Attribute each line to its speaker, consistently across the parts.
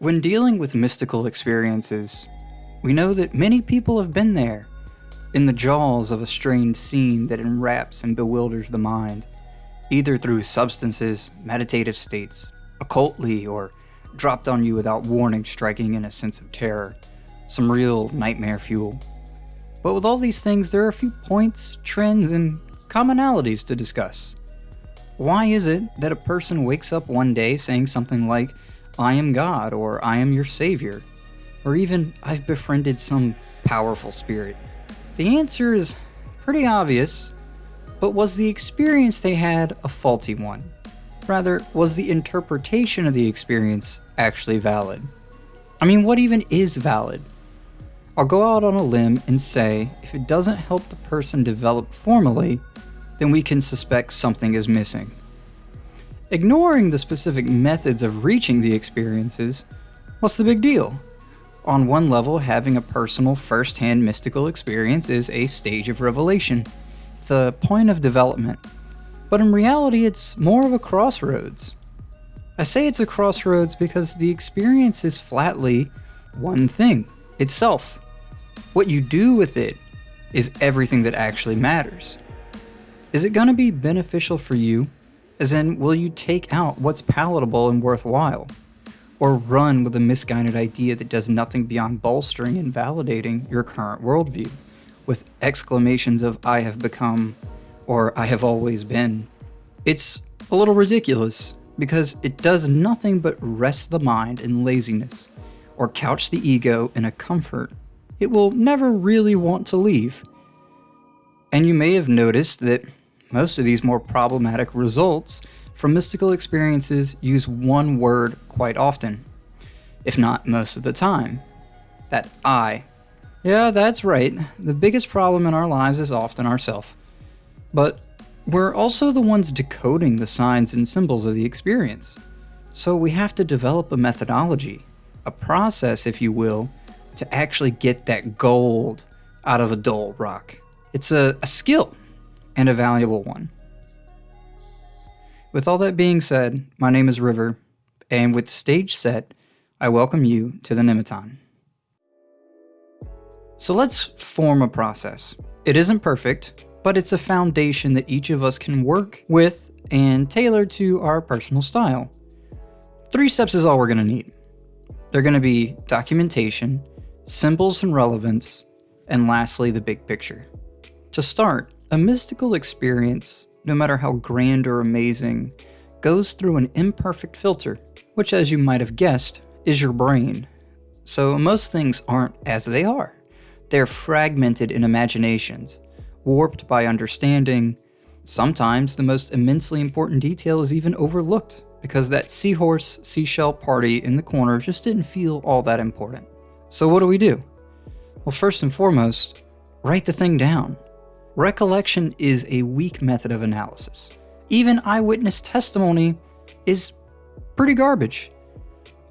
Speaker 1: When dealing with mystical experiences, we know that many people have been there, in the jaws of a strange scene that enwraps and bewilders the mind, either through substances, meditative states, occultly, or dropped on you without warning, striking in a sense of terror, some real nightmare fuel. But with all these things, there are a few points, trends, and commonalities to discuss. Why is it that a person wakes up one day saying something like, I am God, or I am your Savior, or even, I've befriended some powerful spirit? The answer is pretty obvious, but was the experience they had a faulty one? Rather, was the interpretation of the experience actually valid? I mean, what even is valid? I'll go out on a limb and say if it doesn't help the person develop formally, then we can suspect something is missing. Ignoring the specific methods of reaching the experiences, what's the big deal? On one level, having a personal first-hand mystical experience is a stage of revelation. It's a point of development. But in reality, it's more of a crossroads. I say it's a crossroads because the experience is flatly one thing, itself. What you do with it is everything that actually matters. Is it going to be beneficial for you? As in, will you take out what's palatable and worthwhile? Or run with a misguided idea that does nothing beyond bolstering and validating your current worldview, with exclamations of, I have become, or I have always been? It's a little ridiculous, because it does nothing but rest the mind in laziness, or couch the ego in a comfort it will never really want to leave. And you may have noticed that most of these more problematic results from mystical experiences use one word quite often, if not most of the time. That I. Yeah, that's right. The biggest problem in our lives is often ourself. But we're also the ones decoding the signs and symbols of the experience. So we have to develop a methodology, a process, if you will, to actually get that gold out of a dull rock. It's a, a skill and a valuable one. With all that being said, my name is River, and with the stage set, I welcome you to the Nemeton. So let's form a process. It isn't perfect, but it's a foundation that each of us can work with and tailor to our personal style. Three steps is all we're going to need. They're going to be documentation, symbols and relevance, and lastly, the big picture. To start, a mystical experience, no matter how grand or amazing, goes through an imperfect filter, which as you might have guessed, is your brain. So most things aren't as they are. They're fragmented in imaginations, warped by understanding. Sometimes the most immensely important detail is even overlooked because that seahorse seashell party in the corner just didn't feel all that important. So what do we do? Well, first and foremost, write the thing down. Recollection is a weak method of analysis. Even eyewitness testimony is pretty garbage.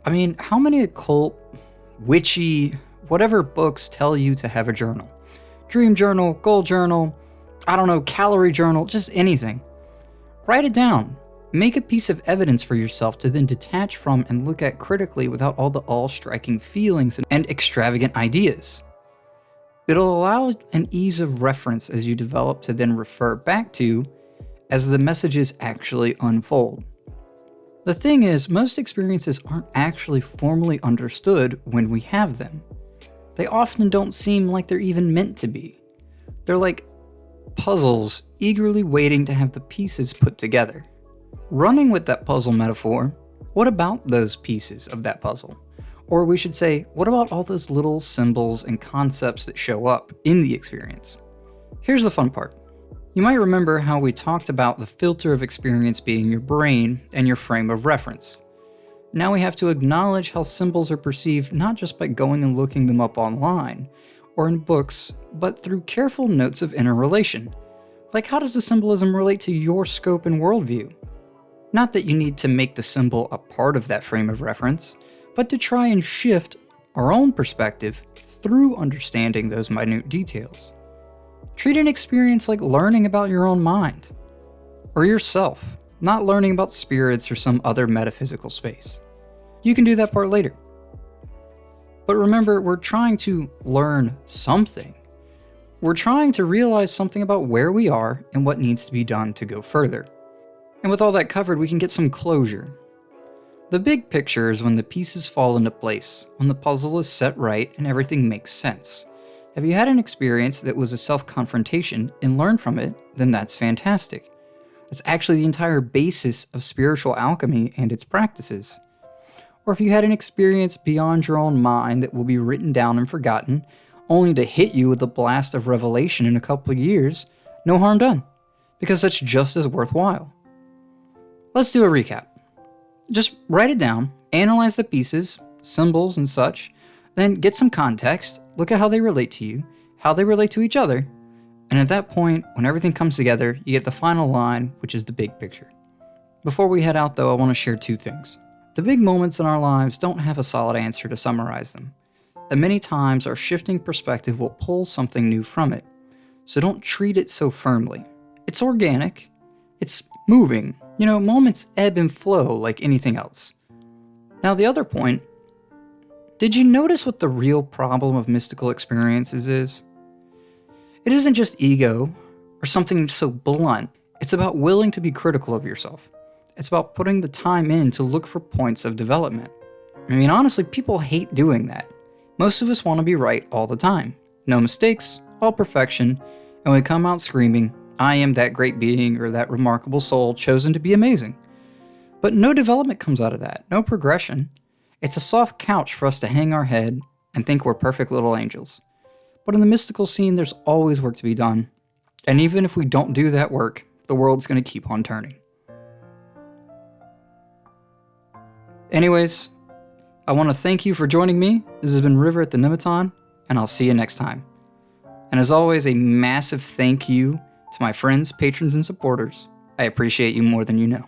Speaker 1: I mean, how many occult, witchy, whatever books tell you to have a journal? Dream journal, goal journal, I don't know, calorie journal, just anything. Write it down. Make a piece of evidence for yourself to then detach from and look at critically without all the all-striking feelings and extravagant ideas. It'll allow an ease of reference as you develop to then refer back to as the messages actually unfold. The thing is, most experiences aren't actually formally understood when we have them. They often don't seem like they're even meant to be. They're like puzzles eagerly waiting to have the pieces put together. Running with that puzzle metaphor, what about those pieces of that puzzle? Or we should say, what about all those little symbols and concepts that show up in the experience? Here's the fun part. You might remember how we talked about the filter of experience being your brain and your frame of reference. Now we have to acknowledge how symbols are perceived not just by going and looking them up online or in books, but through careful notes of interrelation. Like how does the symbolism relate to your scope and worldview? Not that you need to make the symbol a part of that frame of reference, but to try and shift our own perspective through understanding those minute details. Treat an experience like learning about your own mind, or yourself, not learning about spirits or some other metaphysical space. You can do that part later. But remember, we're trying to learn something. We're trying to realize something about where we are and what needs to be done to go further. And with all that covered, we can get some closure. The big picture is when the pieces fall into place, when the puzzle is set right and everything makes sense. Have you had an experience that was a self-confrontation and learned from it, then that's fantastic. It's actually the entire basis of spiritual alchemy and its practices. Or if you had an experience beyond your own mind that will be written down and forgotten, only to hit you with a blast of revelation in a couple of years, no harm done, because that's just as worthwhile. Let's do a recap. Just write it down, analyze the pieces, symbols, and such, then get some context, look at how they relate to you, how they relate to each other, and at that point, when everything comes together, you get the final line, which is the big picture. Before we head out though, I want to share two things. The big moments in our lives don't have a solid answer to summarize them, and many times our shifting perspective will pull something new from it. So don't treat it so firmly. It's organic, it's moving. You know, moments ebb and flow like anything else. Now the other point, did you notice what the real problem of mystical experiences is? It isn't just ego or something so blunt. It's about willing to be critical of yourself. It's about putting the time in to look for points of development. I mean, honestly, people hate doing that. Most of us want to be right all the time. No mistakes, all perfection, and we come out screaming, I am that great being or that remarkable soul chosen to be amazing. But no development comes out of that, no progression. It's a soft couch for us to hang our head and think we're perfect little angels. But in the mystical scene, there's always work to be done. And even if we don't do that work, the world's going to keep on turning. Anyways, I want to thank you for joining me. This has been River at the Nemeton, and I'll see you next time. And as always, a massive thank you to my friends, patrons, and supporters. I appreciate you more than you know.